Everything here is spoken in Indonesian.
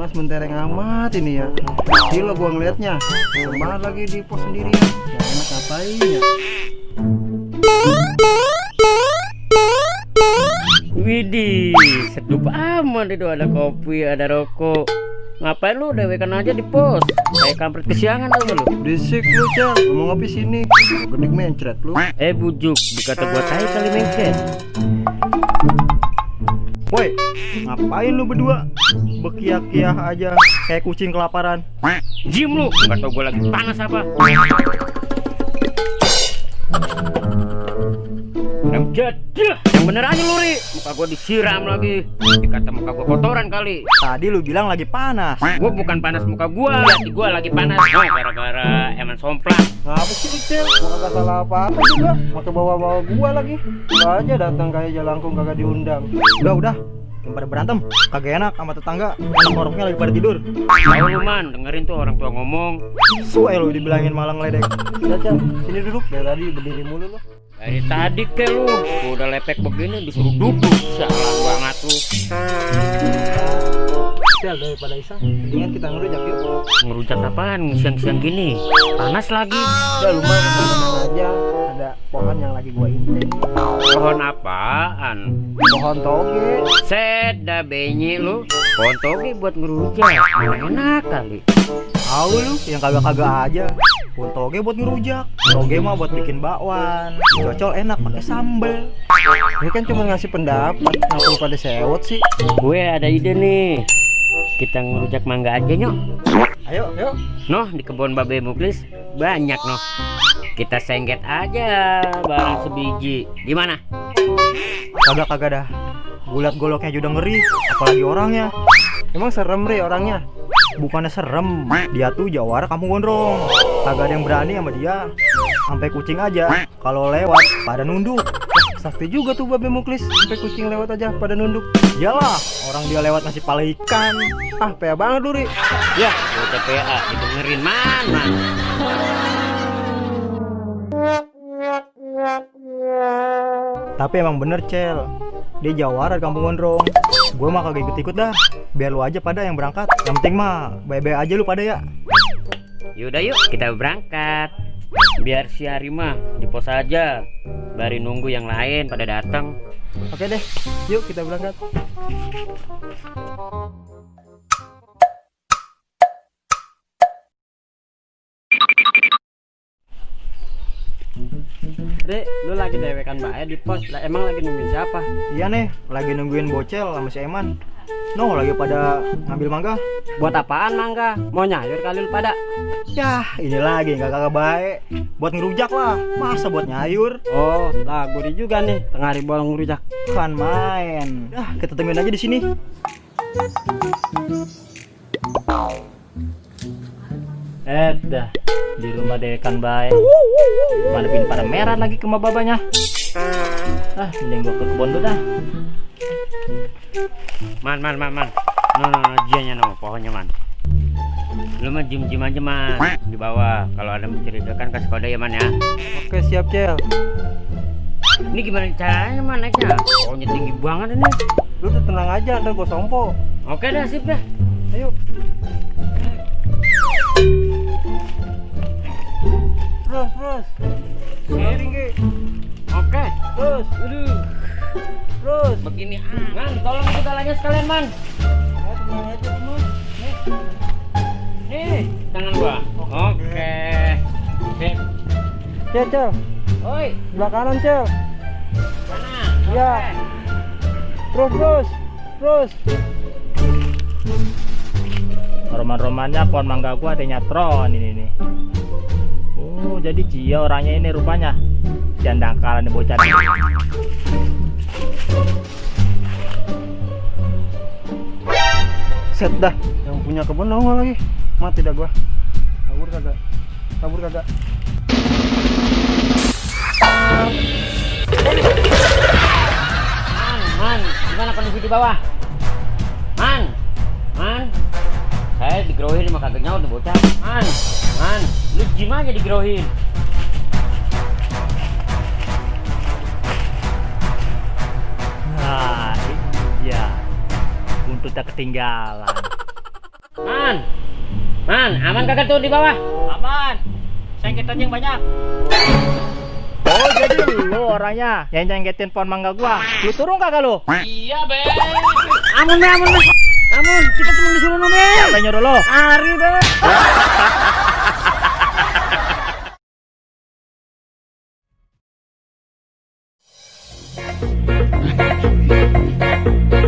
panas mentereng amat ini ya gila gua ngeliatnya Semangat lagi di pos sendirian Gak enak ngapain ya Widih, sedup amat itu ada kopi, ada rokok. Ngapain lu dewekan aja di pos? Kayak kampret kesiangan tau gak lu? Berisik lu Cel Ngomong ngopi sini Gedik mencret lu Eh bujuk, dikata gua tai kali mencet. Woi ngapain lu berdua? Bekiah-kiah aja Kayak kucing kelaparan. Jim lu, gak tau gua lagi panas apa. Jadah, yang bener aja lu ri. Muka gua disiram lagi. Dikata muka gua kotoran kali. Tadi lu bilang lagi panas. Gua bukan panas muka gua, hati gua lagi panas. Oh, gara-gara eman somplang. Apa sih lu Cel Gua kagak salah apa-apa juga Pakai bawa-bawa gua lagi. Lu aja datang kayak jalangkung kagak diundang. Udah udah. Yang pada berantem. Kagak enak sama tetangga. Anak oroknya lagi pada tidur. Tahu lu man, dengerin tuh orang tua ngomong. Suai lu dibilangin malah ngeledek Ya sini duduk. Dari tadi berdiri mulu lu Dari tadi ke lu, udah lepek begini disuruh duduk. Salah banget lu. Daripada iseng Mendingan kita ngerujak yuk Ngerujak apaan siang-siang gini? Panas lagi. Udah lumayan aja Ada pohon yang lagi gua inting Pohon apaan? Pohon toge Seda benyi lu. Pohon toge buat ngerujak. Enak kali. Tahu lu yang kagak-kagak aja Pohon toge buat ngerujak. Toge mah buat bikin bakwan. Cocol enak pakai sambel. Ini kan cuma ngasih pendapat. Kenapa lu pada sewot sih? Gue ada ide nih. Kita ngerujak mangga aja nyok. Ayo ayo. Noh di kebun babe muklis banyak noh. Kita sengget aja barang sebiji. Gimana? Kagak-kagak dah. Gulat goloknya juga ngeri Apalagi orangnya. Emang serem Ri orangnya? Bukannya serem. Dia tuh jawara kampung gondrong Kagak ada yang berani sama dia. Sampai kucing aja. Kalau lewat pada nunduk. Sakti juga tuh babe muklis. Sampai kucing lewat aja pada nunduk. Iyalah Orang dia lewat ngasih pala ikan. Ah pea banget lu Ri Ya, gue TPA didengerin mana? Tapi emang bener Cel. Dia jawara di kampung gondrong. Gue mah kagak ikut-ikut dah. Biar lu aja pada yang berangkat. Yang penting mah Baik-baik aja lu pada ya Yaudah yuk kita berangkat. Biar si Harima di pos aja. Bari nunggu yang lain pada datang. Oke deh Yuk kita berangkat Dek, lu lagi dewekan bae di pos. Lah emang lagi nungguin siapa? Iya nih Lagi nungguin bocel sama si Eman No lagi pada ngambil mangga Buat apaan mangga? Mau nyayur kali lu pada? Yah ini lagi nggak kagak baik Buat ngerujak lah Masa buat nyayur Oh, lah gurih juga nih tengah hari bolong rujak. Kan main Dah kita tungguin aja di sini Eh, dah di rumah dewekan bae. Mana pin pada merah lagi ke babanya. Ah, mending gua ke kebun dulu dah. Man, man, man, man. No, no, no, jianya no, pohonnya man. Lu mah jim jim aja man di bawah. Kalau ada menceritakan kasih kode ya man ya. Oke siap Cel Ini gimana caranya man naiknya? Pohonnya tinggi banget ini. Lu tuh tenang aja ntar gue sompo Oke dah sip dah. Ayo Terus terus Ki. Oke. Terus Aduh, Terus begini ah. Man, tolong itu talanya sekalian man. Ya tenang aja terus Nih, tangan gua. Oke. Sip. Cel Cel Oi, Sebelah kanan Cel mana? Iya. Oke. Terus terus Terus Roman-romannya pohon mangga gua ada nyatron ini nih. Oh, jadi Cia orangnya ini rupanya. Janda kalah nih bocah. Set dah Yang punya kebun nongol lagi Mati dah gua Kabur kagak Kabur kagak Man, man, gimana kondisi di bawah? Man, man, saya digerohin sama kagak nih bocah. Man, man, lu jim aja digerohin. kita ketinggalan. Man, man, aman kagak tuh di bawah? Aman. Sengketan yang banyak. Oh jadi lu orangnya yang nyengketin pohon mangga gua. Lu turun kagak lu? Iya be. Amun be, amun be. Amun, kita cuma disuruh nunggu. Siapa nyuruh lo? Ah, Ari be. Thank you.